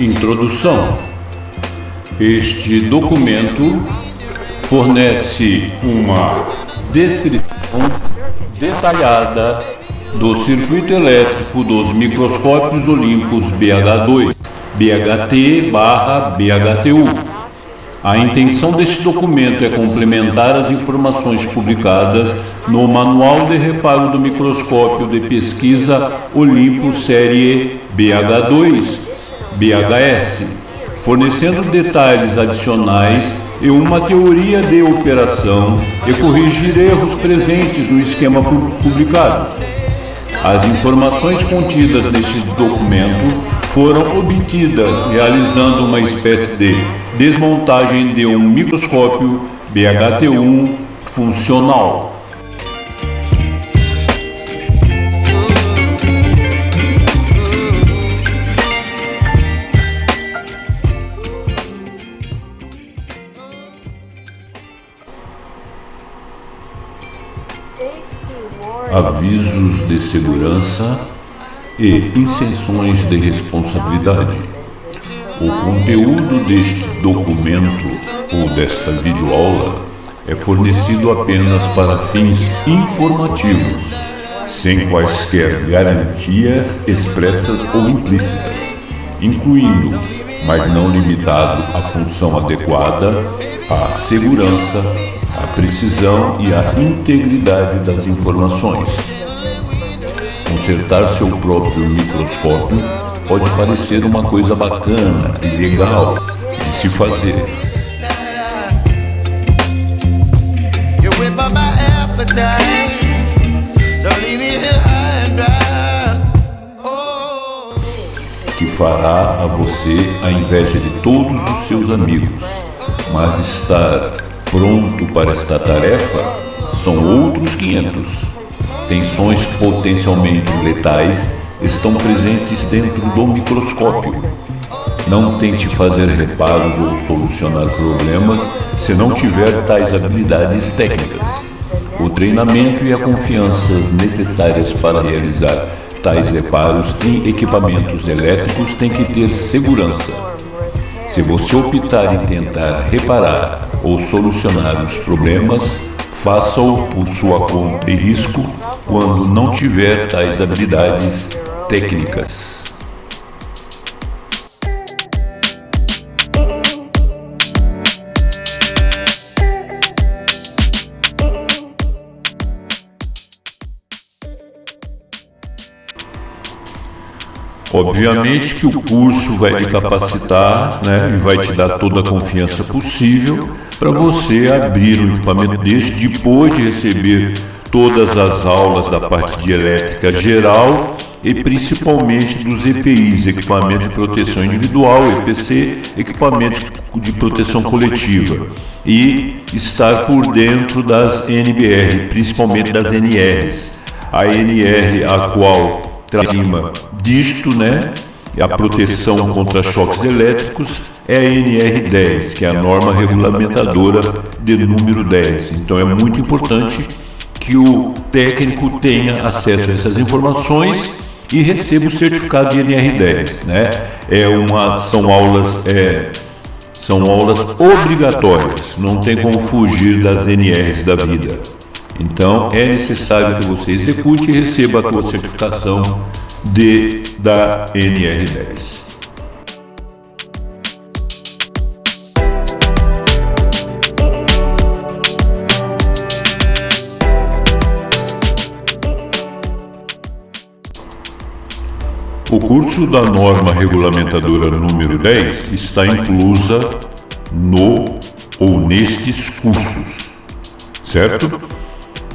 Introdução. Este documento fornece uma descrição detalhada do circuito elétrico dos microscópios Olympus BH2, BHT barra BHTU. A intenção deste documento é complementar as informações publicadas no Manual de Reparo do Microscópio de Pesquisa Olympus Série BH2 BHS, fornecendo detalhes adicionais e uma teoria de operação e corrigir erros presentes no esquema pu- publicado. As informações contidas neste documento foram obtidas realizando uma espécie de desmontagem de um microscópio BHT1 funcional. Avisos de segurança e isenções de responsabilidade. O conteúdo deste documento ou desta videoaula é fornecido apenas para fins informativos, sem quaisquer garantias expressas ou implícitas, incluindo, mas não limitado à função adequada, à segurança, à precisão e à integridade das informações. Consertar seu próprio microscópio pode parecer uma coisa bacana e legal de se fazer. Oh, que fará a você a inveja de todos os seus amigos. Mas estar pronto para esta tarefa são outros 500. Tensões potencialmente letais estão presentes dentro do microscópio. Não tente fazer reparos ou solucionar problemas se não tiver tais habilidades técnicas. O treinamento e a confiança necessárias para realizar tais reparos em equipamentos elétricos têm que ter segurança. Se você optar em tentar reparar ou solucionar os problemas, faça-o por sua conta e risco quando não tiver tais habilidades técnicas. Obviamente que o curso vai lhe capacitar né, e vai te dar toda a confiança possível para você abrir um equipamento deste depois de receber todas as aulas da parte de elétrica geral e principalmente dos EPIs, equipamento de proteção individual, EPC, equipamento de proteção coletiva e estar por dentro das NBR, principalmente das NRs. A NR a qual acima disto, né, a proteção contra choques elétricos é a NR10, que é a norma regulamentadora de número 10. Então é muito importante que o técnico tenha acesso a essas informações e receba o certificado de NR10, né? É uma são aulas é, são aulas obrigatórias, não tem como fugir das NRs da vida. Então é necessário que você execute e receba a sua certificação de da NR10. O curso da norma regulamentadora número 10 está inclusa no ou nestes cursos, certo?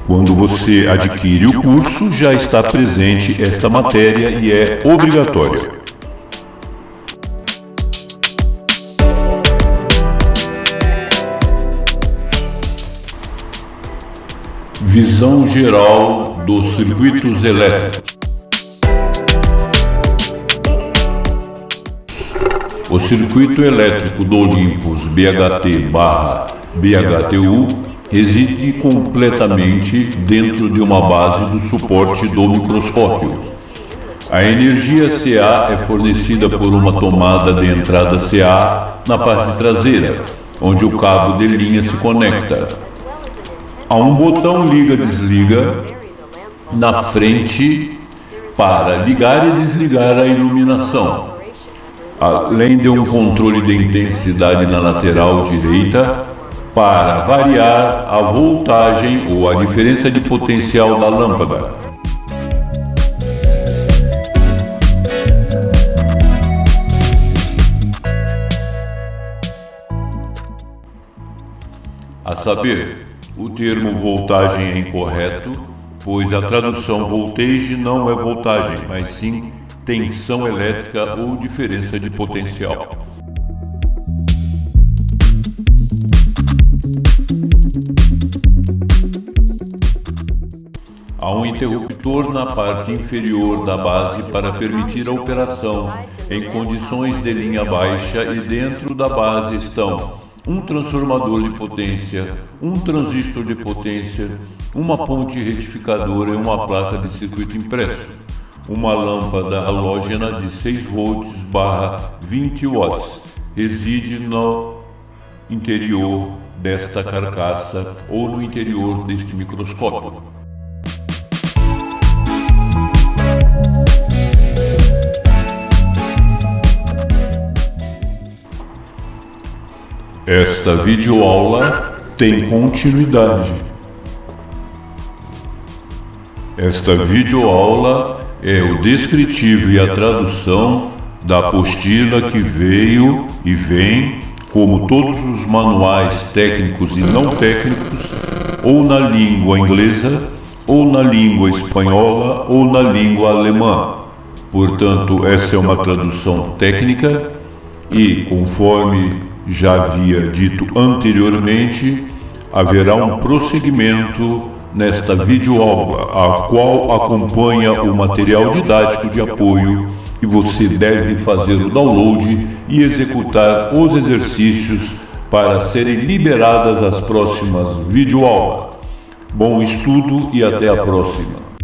Quando você adquire o curso, já está presente esta matéria e é obrigatória. Visão geral dos circuitos elétricos. O circuito elétrico do Olympus BHT/BHTU reside completamente dentro de uma base do suporte do microscópio. A energia CA é fornecida por uma tomada de entrada CA na parte traseira, onde o cabo de linha se conecta. Há um botão liga-desliga na frente para ligar e desligar a iluminação além de um controle de intensidade na lateral direita, para variar a voltagem ou a diferença de potencial da lâmpada. A saber, o termo voltagem é incorreto, pois a tradução voltage não é voltagem, mas sim tensão elétrica ou diferença de potencial. Há um interruptor na parte inferior da base para permitir a operação em condições de linha baixa e dentro da base estão um transformador de potência, um transistor de potência, uma ponte retificadora e uma placa de circuito impresso uma lâmpada halógena de 6 volts barra 20 watts reside no interior desta carcaça ou no interior deste microscópio. Esta videoaula tem continuidade. Esta videoaula é o descritivo e a tradução da apostila que veio e vem, como todos os manuais técnicos e não técnicos, ou na língua inglesa, ou na língua espanhola, ou na língua alemã. Portanto, essa é uma tradução técnica e, conforme já havia dito anteriormente, haverá um prosseguimento nesta videoaula, a qual acompanha o material didático de apoio e você deve fazer o download e executar os exercícios para serem liberadas as próximas videoaulas. Bom estudo e até a próxima.